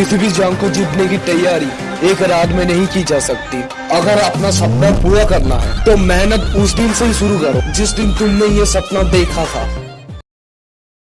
किसी भी जंग को जीतने की तैयारी एक रात में नहीं की जा सकती। अगर अपना सपना पूरा करना है तो मेहनत उस दिन से ही शुरू करो, जिस दिन तुमने ये सपना देखा था।